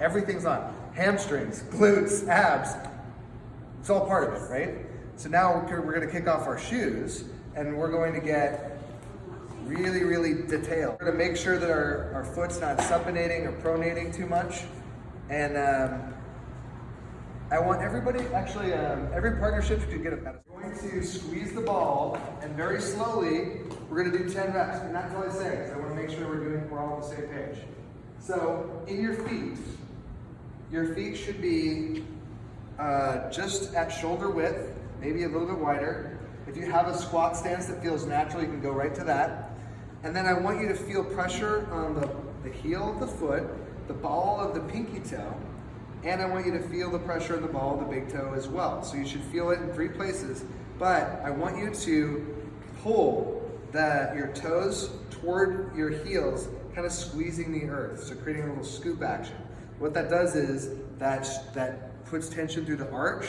Everything's on. Hamstrings, glutes, abs. It's all part of it, right? So now we're gonna kick off our shoes and we're going to get really, really detailed. We're gonna make sure that our, our foot's not supinating or pronating too much. And um, I want everybody, actually, um, every partnership to get a medicine. We're going to squeeze the ball and very slowly, we're gonna do 10 reps. And that's all I say, because I wanna make sure we're doing, we're all on the same page. So in your feet, your feet should be uh, just at shoulder width, maybe a little bit wider. If you have a squat stance that feels natural, you can go right to that. And then I want you to feel pressure on the, the heel of the foot, the ball of the pinky toe, and I want you to feel the pressure in the ball of the big toe as well. So you should feel it in three places, but I want you to pull the, your toes toward your heels, kind of squeezing the earth, so creating a little scoop action. What that does is that, that puts tension through the arch.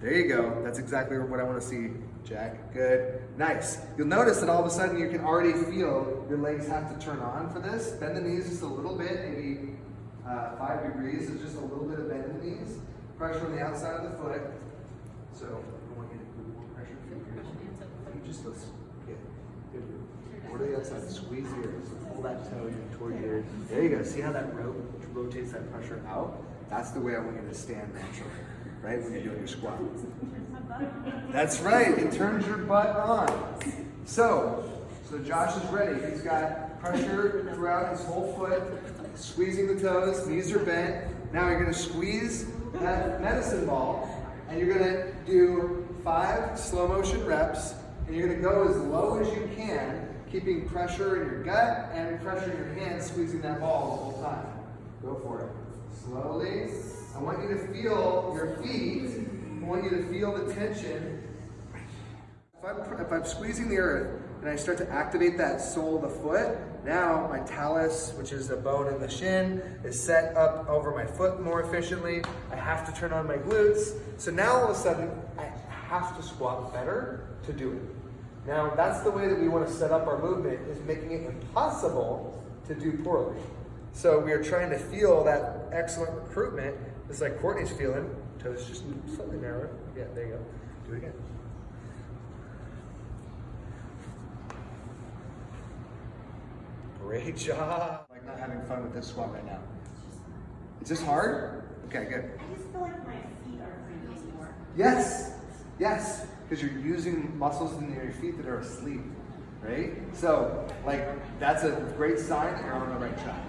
There you go. That's exactly what I want to see, Jack. Good. Nice. You'll notice that all of a sudden you can already feel your legs have to turn on for this. Bend the knees just a little bit, maybe uh, five degrees is just a little bit of bend in the knees. Pressure on the outside of the foot. So I want you to put more pressure fingers. You just let's get good. Over to the outside. Squeeze ears. Pull that toe toward your. There you go. See how that rope pressure out? That's the way I want you to stand naturally, right? When you're doing your squat. That's right. It turns your butt on. So, so Josh is ready. He's got pressure throughout his whole foot, squeezing the toes, knees are bent. Now you're gonna squeeze that medicine ball and you're gonna do five slow motion reps and you're gonna go as low as you can, keeping pressure in your gut and pressure in your hands, squeezing that ball the whole time. Go for it. Slowly. I want you to feel your feet. I want you to feel the tension if I'm, if I'm squeezing the earth and I start to activate that sole of the foot, now my talus, which is the bone in the shin, is set up over my foot more efficiently. I have to turn on my glutes. So now all of a sudden, I have to squat better to do it. Now that's the way that we want to set up our movement, is making it impossible to do poorly. So we are trying to feel that excellent recruitment, It's like Courtney's feeling. Toes just slightly narrower. Yeah, there you go. Do it again. Great job. Like not having fun with this squat right now. Is this hard? Okay, good. I just feel like my feet are breathing more. Yes, yes, because you're using muscles in your feet that are asleep, right? So, like, that's a great sign that you're on the right track.